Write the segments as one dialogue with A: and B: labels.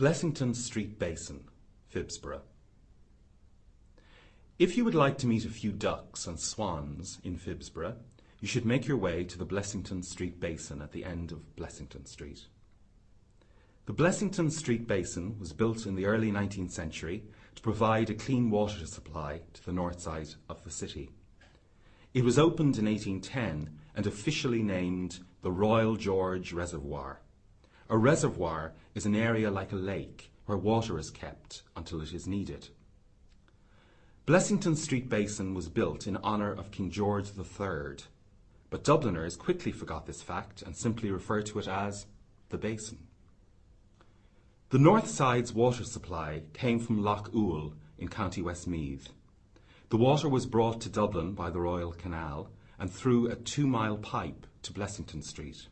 A: Blessington Street Basin, Phibsborough. If you would like to meet a few ducks and swans in Phibsborough, you should make your way to the Blessington Street Basin at the end of Blessington Street. The Blessington Street Basin was built in the early 19th century to provide a clean water supply to the north side of the city. It was opened in 1810 and officially named the Royal George Reservoir. A reservoir is an area like a lake where water is kept until it is needed. Blessington Street Basin was built in honour of King George III, but Dubliners quickly forgot this fact and simply referred to it as the Basin. The north side's water supply came from Lough Owel in County Westmeath. The water was brought to Dublin by the Royal Canal and through a two-mile pipe to Blessington Street.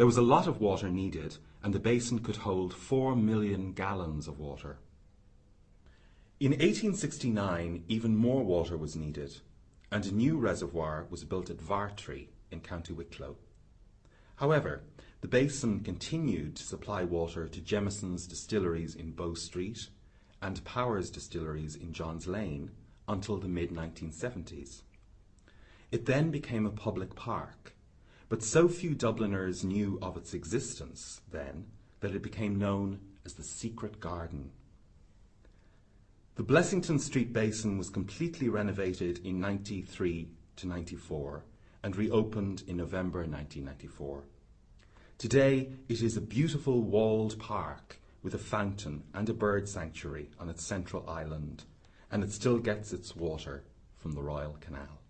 A: There was a lot of water needed and the basin could hold four million gallons of water. In 1869 even more water was needed and a new reservoir was built at Vartry in County Wicklow. However, the basin continued to supply water to Jameson's distilleries in Bow Street and Power's distilleries in Johns Lane until the mid-1970s. It then became a public park, but so few Dubliners knew of its existence then that it became known as the Secret Garden. The Blessington Street Basin was completely renovated in 93 to 94 and reopened in November 1994. Today it is a beautiful walled park with a fountain and a bird sanctuary on its central island, and it still gets its water from the Royal Canal.